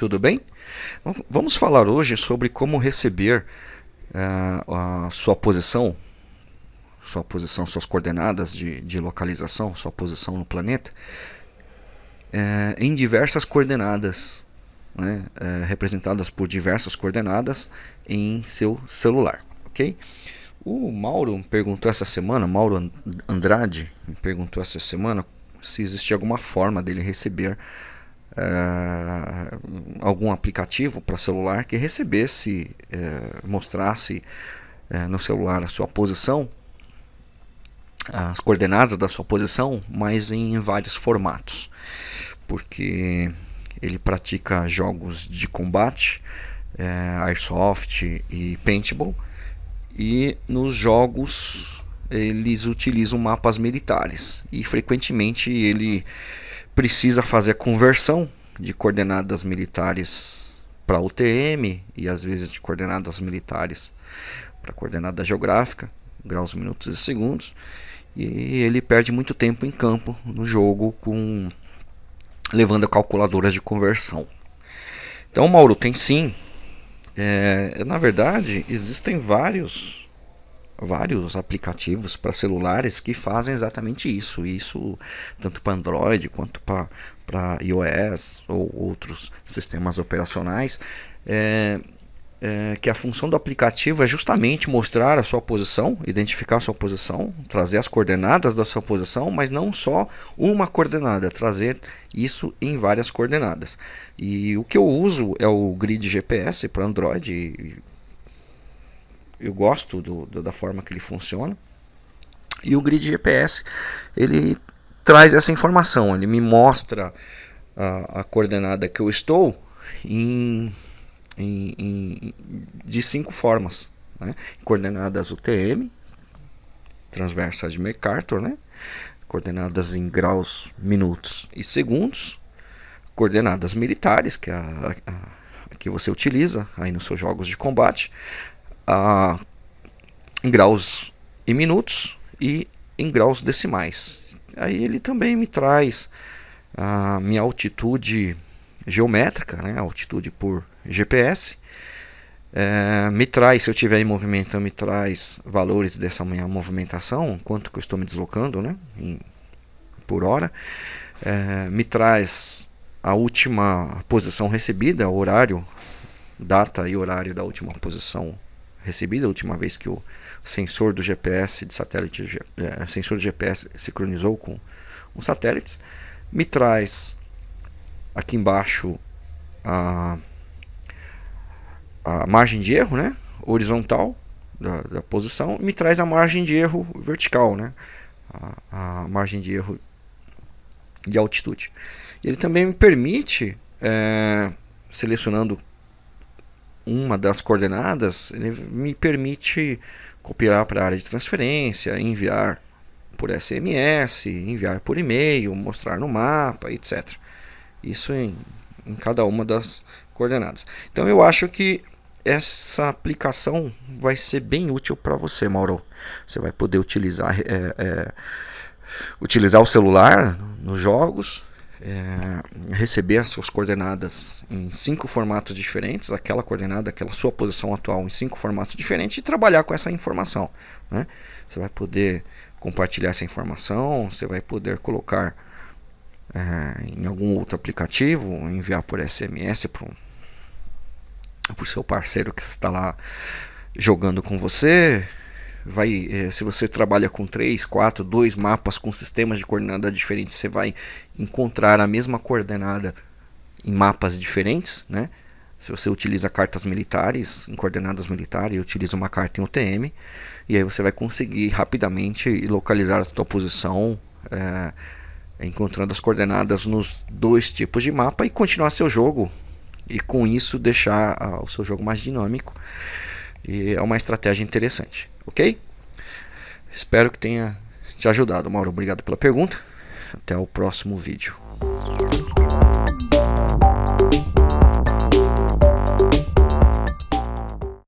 Tudo bem? Vamos falar hoje sobre como receber uh, a sua posição, sua posição, suas coordenadas de, de localização, sua posição no planeta, uh, em diversas coordenadas, né, uh, representadas por diversas coordenadas em seu celular, ok? O Mauro perguntou essa semana, Mauro Andrade perguntou essa semana se existia alguma forma dele receber uh, algum aplicativo para celular que recebesse, uh, mostrasse uh, no celular a sua posição, as coordenadas da sua posição, mas em vários formatos, porque ele pratica jogos de combate, airsoft e paintball, e nos jogos eles utilizam mapas militares. E frequentemente ele precisa fazer a conversão de coordenadas militares para UTM e às vezes de coordenadas militares para coordenada geográfica, graus, minutos e segundos. E ele perde muito tempo em campo no jogo com levando calculadoras de conversão. Então, Mauro, tem sim. É, na verdade, existem vários vários aplicativos para celulares que fazem exatamente isso. Isso tanto para Android quanto para iOS ou outros sistemas operacionais. É, é, que a função do aplicativo é justamente mostrar a sua posição, identificar a sua posição, trazer as coordenadas da sua posição, mas não só uma coordenada, trazer isso em várias coordenadas. E o que eu uso é o grid GPS para Android, eu gosto do, do, da forma que ele funciona. E o grid GPS ele traz essa informação, ele me mostra a, a coordenada que eu estou em, em, em de cinco formas, né? coordenadas UTM, transversa de MacArthur, né? coordenadas em graus, minutos e segundos, coordenadas militares, que é a, a, a que você utiliza aí nos seus jogos de combate, em graus e minutos e em graus decimais. Aí ele também me traz a minha altitude geométrica, né, altitude por GPS. É, me traz, se eu estiver em movimento, me traz valores dessa minha movimentação, quanto que eu estou me deslocando né, em, por hora. É, me traz a última posição recebida, horário, data e horário da última posição recebida a última vez que o sensor do GPS de satélite, é, sensor do GPS sincronizou com os satélites, me traz aqui embaixo a, a margem de erro, né, horizontal da, da posição, me traz a margem de erro vertical, né, a, a margem de erro de altitude. Ele também me permite, é, selecionando uma das coordenadas ele me permite copiar para a área de transferência, enviar por SMS, enviar por e-mail, mostrar no mapa, etc. Isso em, em cada uma das coordenadas. Então eu acho que essa aplicação vai ser bem útil para você, Mauro. Você vai poder utilizar, é, é, utilizar o celular nos jogos, é, receber as suas coordenadas em cinco formatos diferentes, aquela coordenada, aquela sua posição atual em cinco formatos diferentes e trabalhar com essa informação. Né? Você vai poder compartilhar essa informação, você vai poder colocar é, em algum outro aplicativo, enviar por SMS para o seu parceiro que está lá jogando com você, vai, eh, se você trabalha com 3, 4, 2 mapas com sistemas de coordenada diferentes, você vai encontrar a mesma coordenada em mapas diferentes, né? Se você utiliza cartas militares, em coordenadas militares, e utiliza uma carta em UTM, e aí você vai conseguir rapidamente localizar a sua posição, é, encontrando as coordenadas nos dois tipos de mapa e continuar seu jogo, e com isso deixar ah, o seu jogo mais dinâmico. E é uma estratégia interessante, ok? Espero que tenha te ajudado, Mauro. Obrigado pela pergunta. Até o próximo vídeo.